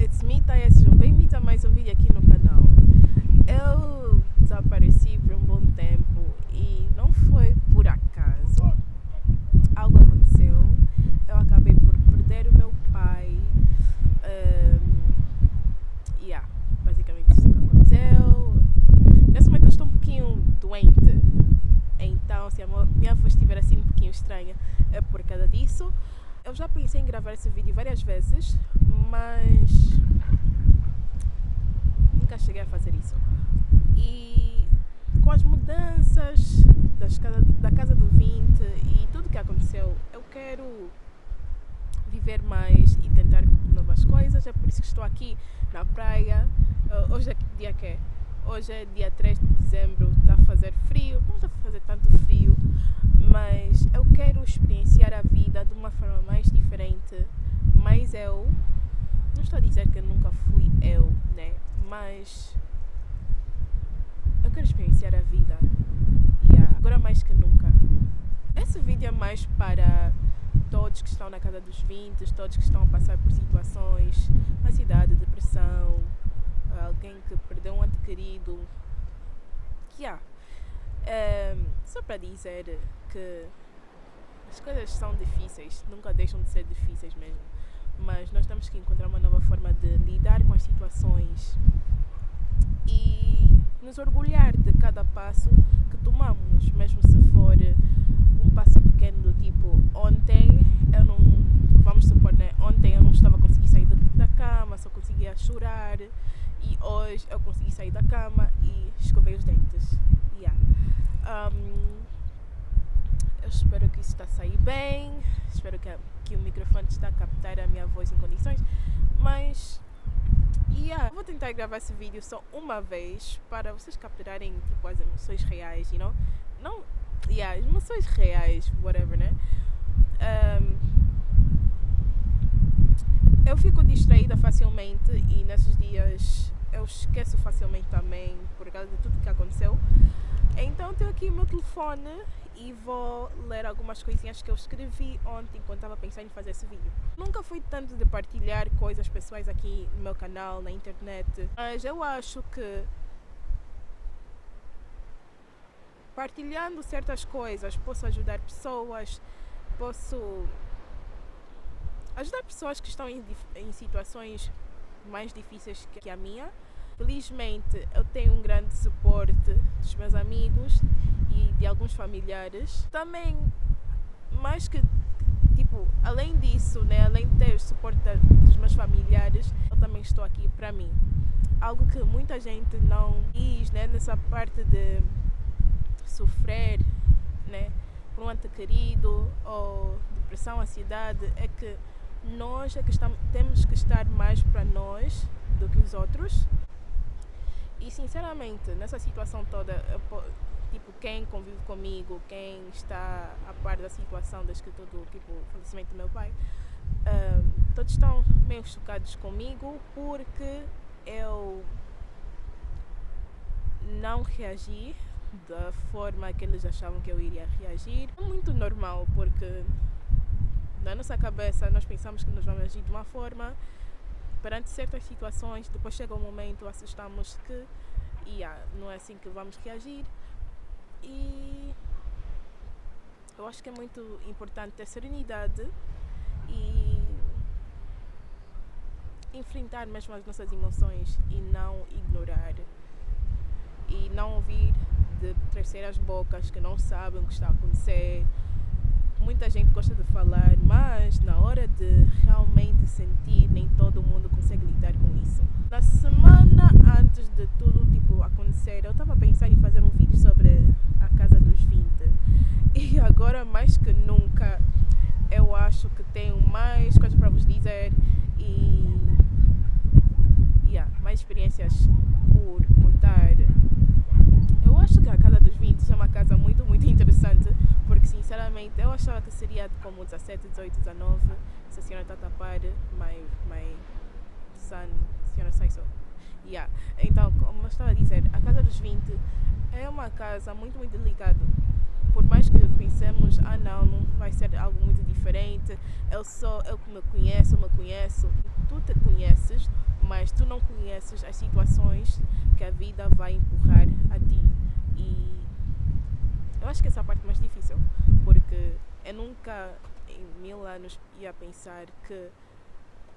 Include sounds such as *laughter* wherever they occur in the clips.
it's me, Taya, sejam bem-vindos a mais um vídeo aqui no canal. Eu desapareci por um bom tempo e não foi por acaso. Algo aconteceu, eu acabei por perder o meu pai. Um, yeah, basicamente isso que aconteceu. Nesse momento eu estou um pouquinho doente, então se a minha voz estiver assim um pouquinho estranha é por causa disso. Eu já pensei em gravar esse vídeo várias vezes, mas nunca cheguei a fazer isso. E com as mudanças das casa, da casa do 20 e tudo que aconteceu, eu quero viver mais e tentar novas coisas. É por isso que estou aqui na praia. Uh, hoje é dia que é? Hoje é dia 3 de dezembro, está a fazer frio, não está a fazer tanto frio, mas eu quero experienciar a vida de uma forma mais diferente. Mas eu, não estou a dizer que nunca fui eu, né? Mas eu quero experienciar a vida. Yeah, agora mais que nunca. Esse vídeo é mais para todos que estão na casa dos 20, todos que estão a passar por situações, ansiedade, depressão, alguém que perdeu um ente querido. Yeah. Um, só para dizer que as coisas são difíceis, nunca deixam de ser difíceis mesmo. Mas nós temos que encontrar uma nova forma de lidar com as situações e nos orgulhar de cada passo que tomamos, mesmo se for um passo pequeno do tipo ontem eu não, vamos supor, né? Ontem eu não estava a conseguir sair da cama, só conseguia chorar e hoje eu consegui sair da cama e escovei os dentes. Yeah. Um, espero que isso está a sair bem, espero que, que o microfone está a captar a minha voz em condições, mas yeah, vou tentar gravar esse vídeo só uma vez para vocês capturarem tipo, as emoções reais, you know? Não, yeah, as emoções reais, whatever, né? Um, eu fico distraída facilmente e nesses dias eu esqueço facilmente também por causa de tudo que aconteceu. Então tenho aqui o meu telefone e vou ler algumas coisinhas que eu escrevi ontem enquanto estava pensando em fazer esse vídeo. Nunca fui tanto de partilhar coisas pessoais aqui no meu canal, na internet, mas eu acho que partilhando certas coisas posso ajudar pessoas, posso ajudar pessoas que estão em, em situações mais difíceis que a minha. Felizmente eu tenho um grande suporte dos meus amigos e de alguns familiares. Também, mais que, tipo, além disso, né, além de ter o suporte dos meus familiares, eu também estou aqui para mim. Algo que muita gente não diz, né, nessa parte de sofrer, né, por um ente querido ou depressão, ansiedade, é que nós é que estamos, temos que estar mais para nós do que os outros. E sinceramente, nessa situação toda, eu, tipo, quem convive comigo, quem está a par da situação desde que todo tipo, falecimento do meu pai, uh, todos estão meio chocados comigo porque eu não reagi da forma que eles achavam que eu iria reagir. É muito normal, porque na nossa cabeça nós pensamos que nós vamos agir de uma forma perante certas situações, depois chega um momento, assustamos que yeah, não é assim que vamos reagir e eu acho que é muito importante ter serenidade e enfrentar mesmo as nossas emoções e não ignorar e não ouvir de terceiras bocas que não sabem o que está a acontecer. Muita gente gosta de falar, mas na hora de realmente sentir, nem todo mundo consegue lidar com isso. Na semana antes de tudo tipo acontecer, eu estava a pensar em fazer um vídeo sobre a casa dos 20. E agora mais que nunca, eu acho que tenho mais coisas para vos dizer e yeah, mais experiências por contar eu acho que a Casa dos 20 é uma casa muito, muito interessante, porque sinceramente eu achava que seria como 17, 18, 19, se a senhora está a tapar, my, my son, a senhora sai só. Yeah. Então, como eu estava a dizer, a Casa dos 20 é uma casa muito, muito delicada. por mais que pensemos, ah não, não vai ser algo muito diferente, eu sou, eu que me conheço, me conheço, tu te conheces, mas tu não conheces as situações que a vida vai empurrar a ti. E eu acho que essa é a parte mais difícil, porque eu nunca em mil anos ia pensar que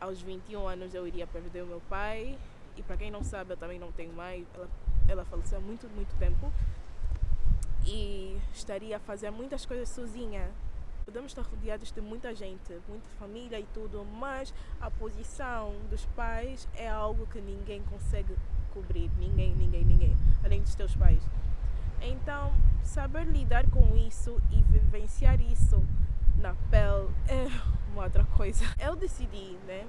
aos 21 anos eu iria perder o meu pai. E para quem não sabe, eu também não tenho mãe. Ela, ela faleceu há muito, muito tempo. E estaria a fazer muitas coisas sozinha. Podemos estar rodeados de muita gente, muita família e tudo, mas a posição dos pais é algo que ninguém consegue cobrir. Ninguém, ninguém, ninguém. Além dos teus pais. Então, saber lidar com isso e vivenciar isso na pele é uma outra coisa. Eu decidi, né?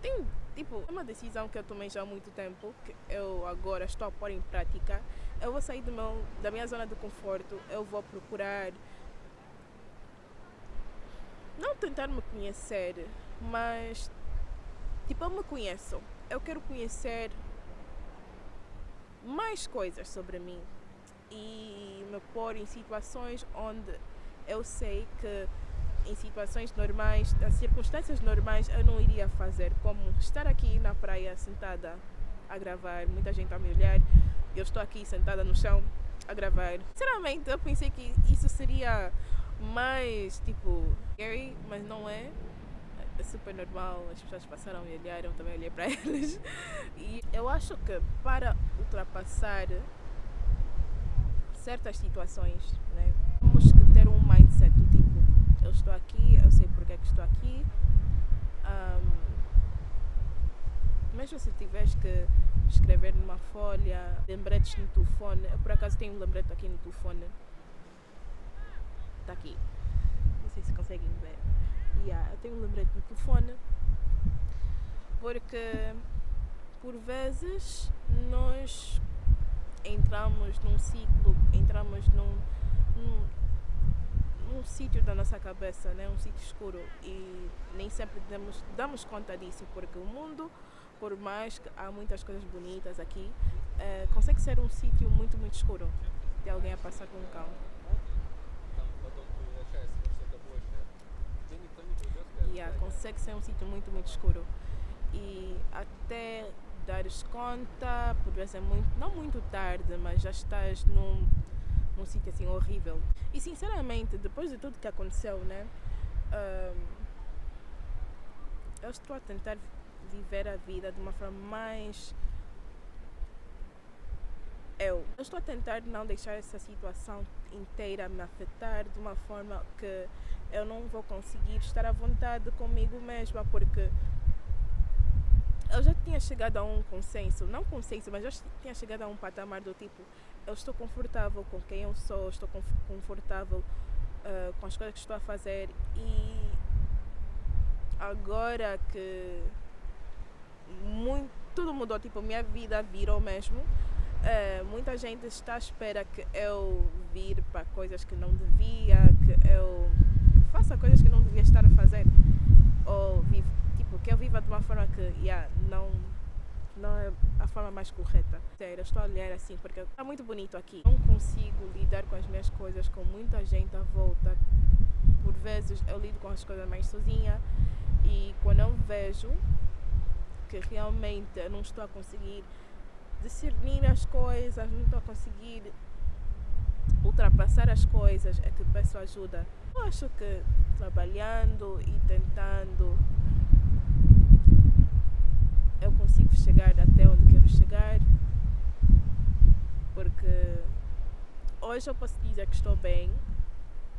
Tem, tipo, uma decisão que eu tomei já há muito tempo, que eu agora estou a pôr em prática. Eu vou sair do meu, da minha zona de conforto, eu vou procurar não tentar me conhecer, mas tipo, eu me conheço. Eu quero conhecer mais coisas sobre mim e me pôr em situações onde eu sei que em situações normais, em circunstâncias normais, eu não iria fazer, como estar aqui na praia sentada a gravar, muita gente a me olhar, eu estou aqui sentada no chão a gravar. Sinceramente, eu pensei que isso seria mais tipo scary, mas não é. É super normal, as pessoas passaram a me olhar, eu também olhei para *laughs* eles. E eu acho que para ultrapassar certas situações, né, temos que ter um mindset do tipo, eu estou aqui, eu sei porque é que estou aqui. Um, mesmo se tiveres que escrever numa folha, lembretes no telefone, eu por acaso tenho um lembrete aqui no telefone. Está aqui. Não sei se conseguem ver. Yeah, eu tenho um lembrete no telefone porque por vezes nós entramos num ciclo, entramos num, num, num sítio da nossa cabeça, né? um sítio escuro e nem sempre damos, damos conta disso porque o mundo, por mais que há muitas coisas bonitas aqui, é, consegue ser um sítio muito, muito escuro de alguém a passar com um cão. Yeah, consegue ser um sítio muito, muito escuro. E até dares conta, vezes muito, não muito tarde, mas já estás num, num sítio assim horrível. E sinceramente, depois de tudo que aconteceu, né? eu estou a tentar viver a vida de uma forma mais eu. Eu estou a tentar não deixar essa situação inteira me afetar de uma forma que eu não vou conseguir estar à vontade comigo mesma, porque eu já tinha chegado a um consenso, não consenso, mas já tinha chegado a um patamar do tipo, eu estou confortável com quem eu sou, estou confortável uh, com as coisas que estou a fazer e agora que muito, tudo mudou, tipo, minha vida virou mesmo, uh, muita gente está à espera que eu vir para coisas que não devia, que eu faça coisas que não devia estar a fazer ou vivo Tipo, que eu viva de uma forma que yeah, não, não é a forma mais correta. Sério, eu estou a olhar assim porque está muito bonito aqui. Não consigo lidar com as minhas coisas com muita gente à volta. Por vezes eu lido com as coisas mais sozinha e quando eu vejo que realmente eu não estou a conseguir discernir as coisas, não estou a conseguir ultrapassar as coisas, é que peço ajuda. Eu acho que trabalhando e tentando eu consigo chegar até onde quero chegar, porque hoje eu posso dizer que estou bem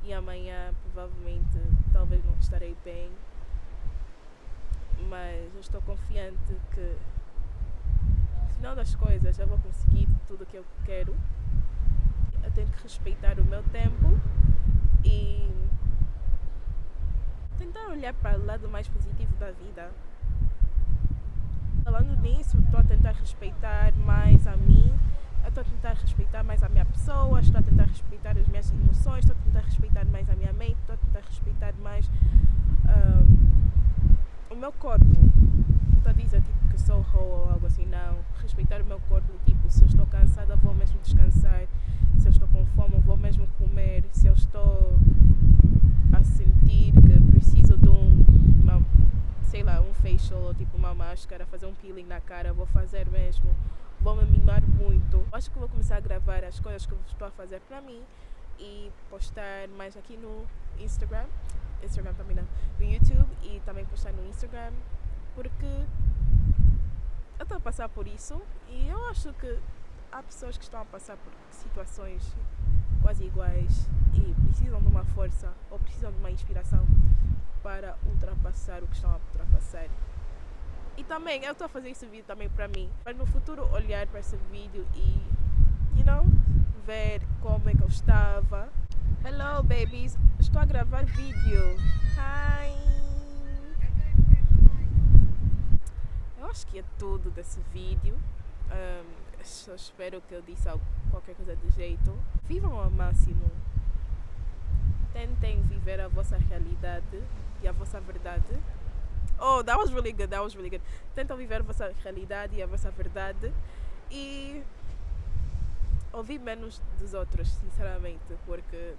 e amanhã provavelmente talvez não estarei bem, mas eu estou confiante que no final das coisas eu vou conseguir tudo o que eu quero. Eu tenho que respeitar o meu tempo e tentar olhar para o lado mais positivo da vida. Falando nisso, estou a tentar respeitar mais a mim, estou a tentar respeitar mais a minha pessoa, estou a tentar respeitar as minhas emoções, estou a tentar respeitar mais a minha mente, estou a tentar respeitar mais uh, o meu corpo. Não estou a dizer tipo, que sou roa ou algo assim, não. Respeitar o meu corpo, tipo, se eu estou cansada, vou mesmo descansar. Se eu estou com fome, vou mesmo comer. Se eu estou a sentir que preciso de um, uma, sei lá, um facial ou tipo uma máscara, fazer um peeling na cara, vou fazer mesmo. Vou me mimar muito. Acho que vou começar a gravar as coisas que estou a fazer para mim e postar mais aqui no Instagram. Instagram também não. No YouTube e também postar no Instagram porque eu estou a passar por isso e eu acho que há pessoas que estão a passar por situações quase iguais e precisam de uma força ou precisam de uma inspiração para ultrapassar o que estão a ultrapassar. E também, eu estou a fazer esse vídeo também para mim, para no futuro olhar para esse vídeo e, you know, ver como é que eu estava. Hello, babies! Estou a gravar vídeo. Hi! Eu acho que é tudo desse vídeo. Um, eu espero que eu disse qualquer coisa de jeito. Vivam ao máximo. Tentem viver a vossa realidade e a vossa verdade. Oh, that was really good, that was really good. Tentem viver a vossa realidade e a vossa verdade. E ouvir menos dos outros, sinceramente, porque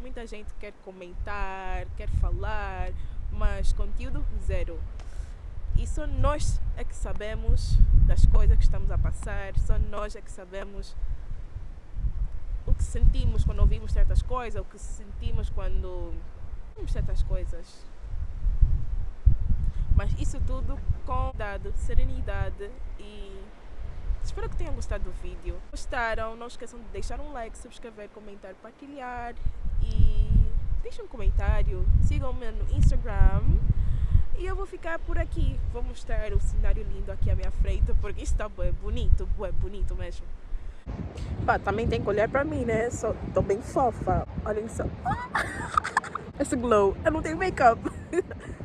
muita gente quer comentar, quer falar, mas conteúdo zero. E só nós é que sabemos das coisas que estamos a passar, só nós é que sabemos o que sentimos quando ouvimos certas coisas, o que sentimos quando ouvimos certas coisas. Mas isso tudo com dado, serenidade e espero que tenham gostado do vídeo. Gostaram? Não esqueçam de deixar um like, subscrever, comentar, partilhar e deixem um comentário. Sigam-me no Instagram e eu vou ficar por aqui. Vou mostrar o cenário lindo aqui à minha frente, porque está bem bonito, bem bonito mesmo. Pá, também tem que olhar para mim, né? Tô bem fofa. Olhem só. *laughs* Esse glow. Eu não tenho make-up. *laughs*